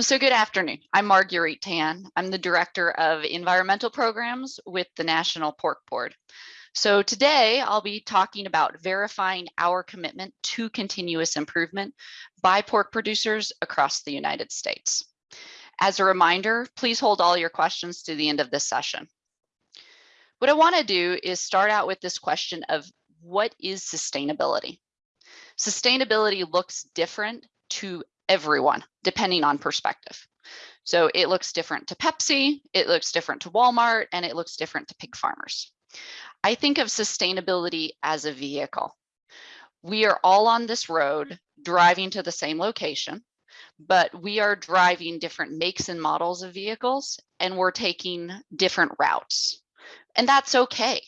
Um, so good afternoon. I'm Marguerite Tan. I'm the Director of Environmental Programs with the National Pork Board. So today I'll be talking about verifying our commitment to continuous improvement by pork producers across the United States. As a reminder, please hold all your questions to the end of this session. What I want to do is start out with this question of what is sustainability? Sustainability looks different to everyone, depending on perspective. So it looks different to Pepsi, it looks different to Walmart, and it looks different to pig farmers. I think of sustainability as a vehicle. We are all on this road driving to the same location, but we are driving different makes and models of vehicles, and we're taking different routes. And that's okay.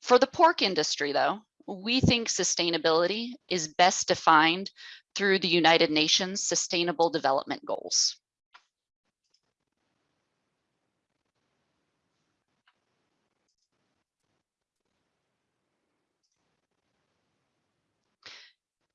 For the pork industry, though, we think sustainability is best defined through the United Nations Sustainable Development Goals.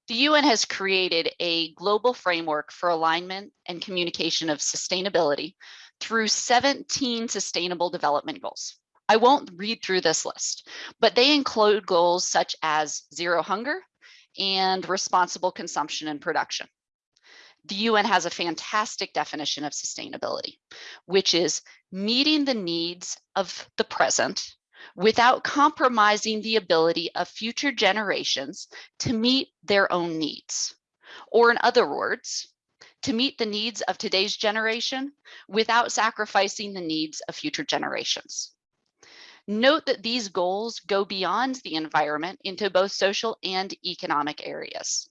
The UN has created a global framework for alignment and communication of sustainability through 17 sustainable development goals. I won't read through this list, but they include goals such as zero hunger, and responsible consumption and production. The UN has a fantastic definition of sustainability, which is meeting the needs of the present without compromising the ability of future generations to meet their own needs. Or in other words, to meet the needs of today's generation without sacrificing the needs of future generations. Note that these goals go beyond the environment into both social and economic areas.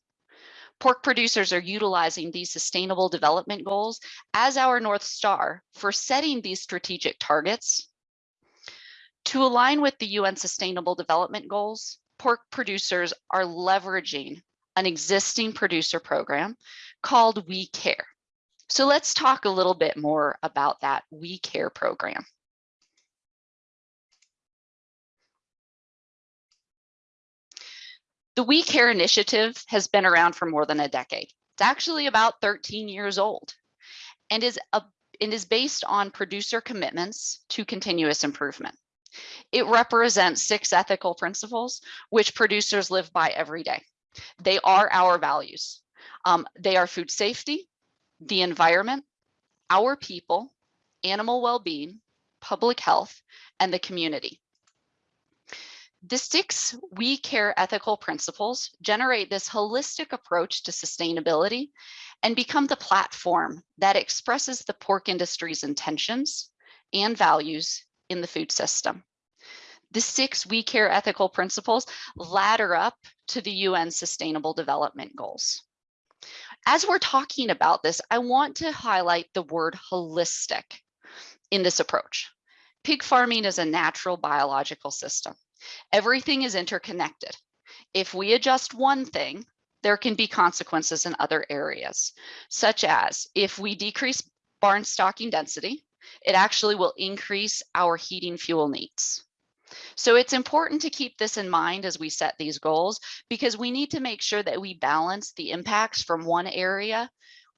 Pork producers are utilizing these sustainable development goals as our North Star for setting these strategic targets. To align with the UN Sustainable Development Goals, pork producers are leveraging an existing producer program called We Care. So let's talk a little bit more about that We Care program. The We Care initiative has been around for more than a decade. It's actually about 13 years old and is, a, and is based on producer commitments to continuous improvement. It represents six ethical principles which producers live by every day. They are our values. Um, they are food safety, the environment, our people, animal well-being, public health, and the community. The six We Care ethical principles generate this holistic approach to sustainability and become the platform that expresses the pork industry's intentions and values in the food system. The six We Care ethical principles ladder up to the UN Sustainable Development Goals. As we're talking about this, I want to highlight the word holistic in this approach. Pig farming is a natural biological system. Everything is interconnected. If we adjust one thing, there can be consequences in other areas, such as if we decrease barn stocking density, it actually will increase our heating fuel needs. So it's important to keep this in mind as we set these goals because we need to make sure that we balance the impacts from one area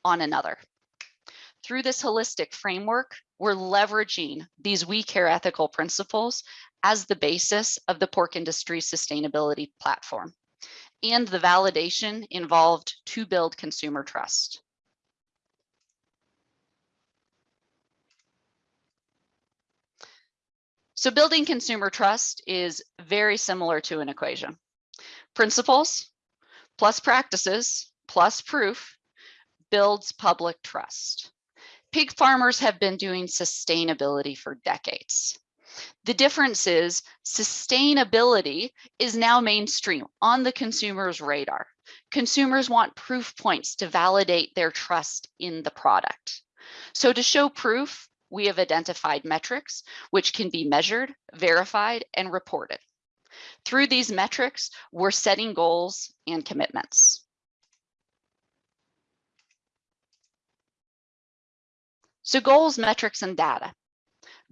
on another. Through this holistic framework, we're leveraging these We Care ethical principles as the basis of the pork industry sustainability platform. And the validation involved to build consumer trust. So building consumer trust is very similar to an equation. Principles plus practices plus proof builds public trust. Pig farmers have been doing sustainability for decades. The difference is sustainability is now mainstream on the consumer's radar. Consumers want proof points to validate their trust in the product. So to show proof, we have identified metrics which can be measured, verified, and reported. Through these metrics, we're setting goals and commitments. So goals, metrics, and data.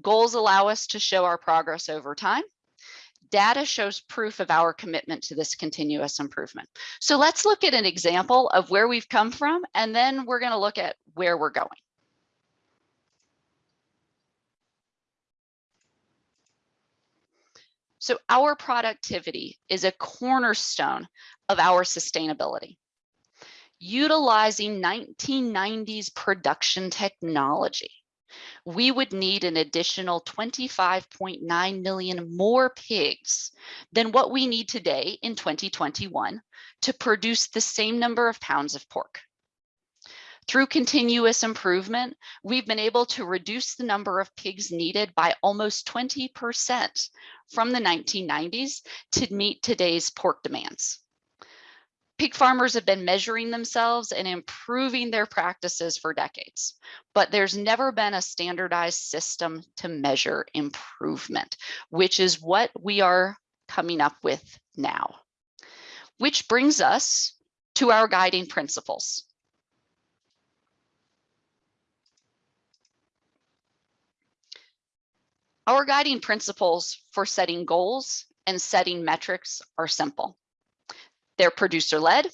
Goals allow us to show our progress over time. Data shows proof of our commitment to this continuous improvement. So let's look at an example of where we've come from, and then we're going to look at where we're going. So our productivity is a cornerstone of our sustainability. Utilizing 1990s production technology, we would need an additional 25.9 million more pigs than what we need today in 2021 to produce the same number of pounds of pork. Through continuous improvement, we've been able to reduce the number of pigs needed by almost 20% from the 1990s to meet today's pork demands. Pig farmers have been measuring themselves and improving their practices for decades, but there's never been a standardized system to measure improvement, which is what we are coming up with now. Which brings us to our guiding principles. Our guiding principles for setting goals and setting metrics are simple. They're producer led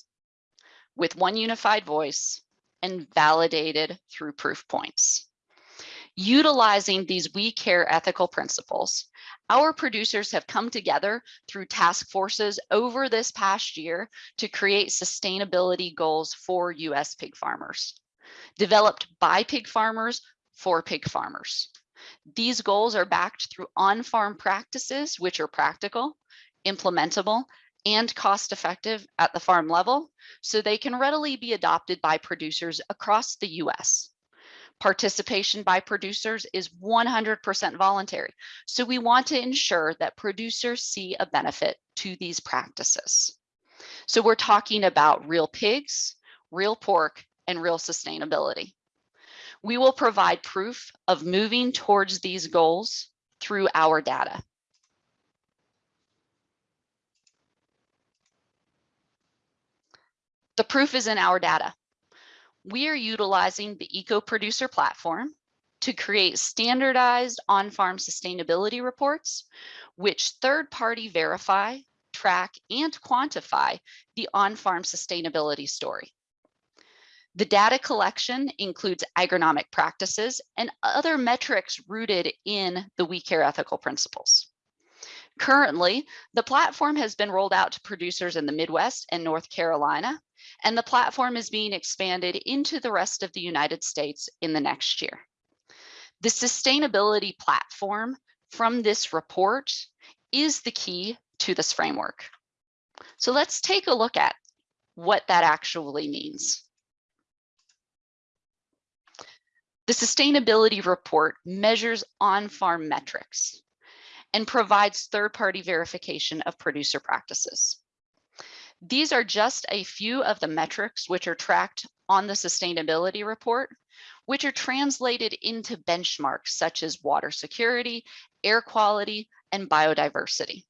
with one unified voice and validated through proof points. Utilizing these We Care ethical principles, our producers have come together through task forces over this past year to create sustainability goals for US pig farmers, developed by pig farmers for pig farmers. These goals are backed through on-farm practices, which are practical, implementable, and cost effective at the farm level, so they can readily be adopted by producers across the US. Participation by producers is 100% voluntary, so we want to ensure that producers see a benefit to these practices. So we're talking about real pigs, real pork, and real sustainability. We will provide proof of moving towards these goals through our data. The proof is in our data. We are utilizing the eco-producer platform to create standardized on-farm sustainability reports, which third-party verify, track, and quantify the on-farm sustainability story. The data collection includes agronomic practices and other metrics rooted in the We Care ethical principles. Currently, the platform has been rolled out to producers in the Midwest and North Carolina, and the platform is being expanded into the rest of the United States in the next year. The sustainability platform from this report is the key to this framework. So let's take a look at what that actually means. The sustainability report measures on-farm metrics and provides third-party verification of producer practices. These are just a few of the metrics which are tracked on the sustainability report, which are translated into benchmarks such as water security, air quality, and biodiversity.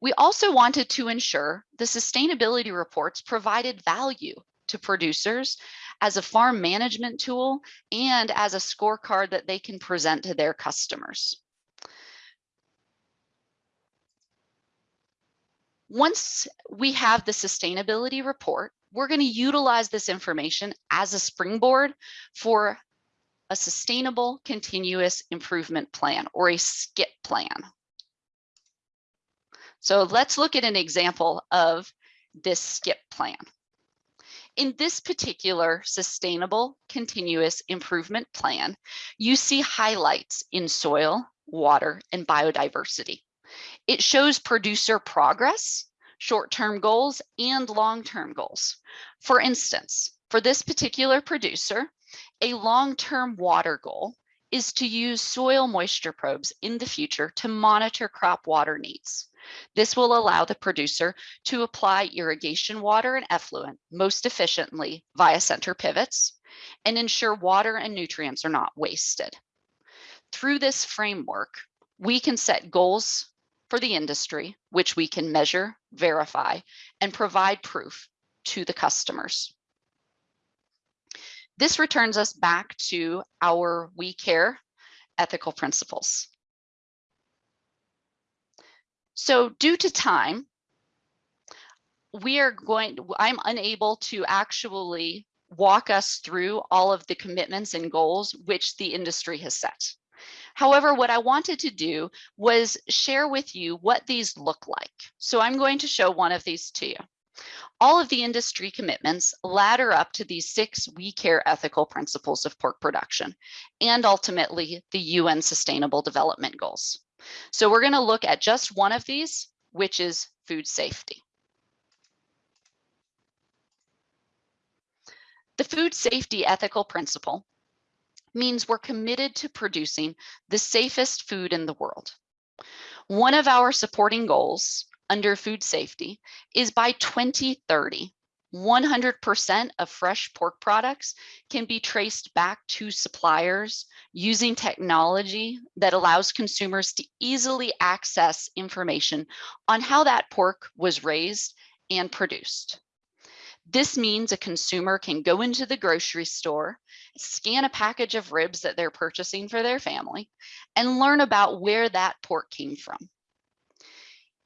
We also wanted to ensure the sustainability reports provided value to producers as a farm management tool and as a scorecard that they can present to their customers. Once we have the sustainability report, we're going to utilize this information as a springboard for a sustainable continuous improvement plan or a SCIP plan. So let's look at an example of this SCIP plan. In this particular sustainable continuous improvement plan, you see highlights in soil, water, and biodiversity. It shows producer progress, short-term goals, and long-term goals. For instance, for this particular producer, a long-term water goal is to use soil moisture probes in the future to monitor crop water needs. This will allow the producer to apply irrigation water and effluent most efficiently via center pivots and ensure water and nutrients are not wasted. Through this framework, we can set goals for the industry, which we can measure, verify, and provide proof to the customers. This returns us back to our We Care ethical principles. So due to time, we are going, I'm unable to actually walk us through all of the commitments and goals which the industry has set. However, what I wanted to do was share with you what these look like. So I'm going to show one of these to you. All of the industry commitments ladder up to these six We Care ethical principles of pork production and ultimately the UN Sustainable Development Goals. So we're going to look at just one of these, which is food safety. The food safety ethical principle means we're committed to producing the safest food in the world. One of our supporting goals under food safety is by 2030, 100% of fresh pork products can be traced back to suppliers using technology that allows consumers to easily access information on how that pork was raised and produced. This means a consumer can go into the grocery store, scan a package of ribs that they're purchasing for their family, and learn about where that pork came from.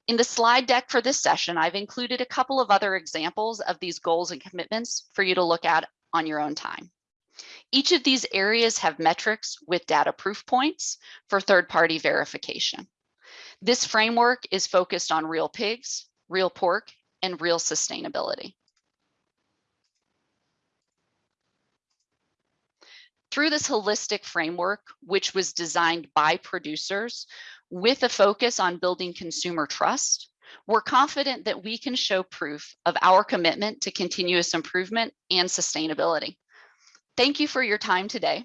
In the slide deck for this session, I've included a couple of other examples of these goals and commitments for you to look at on your own time. Each of these areas have metrics with data proof points for third-party verification. This framework is focused on real pigs, real pork, and real sustainability. Through this holistic framework, which was designed by producers with a focus on building consumer trust, we're confident that we can show proof of our commitment to continuous improvement and sustainability. Thank you for your time today.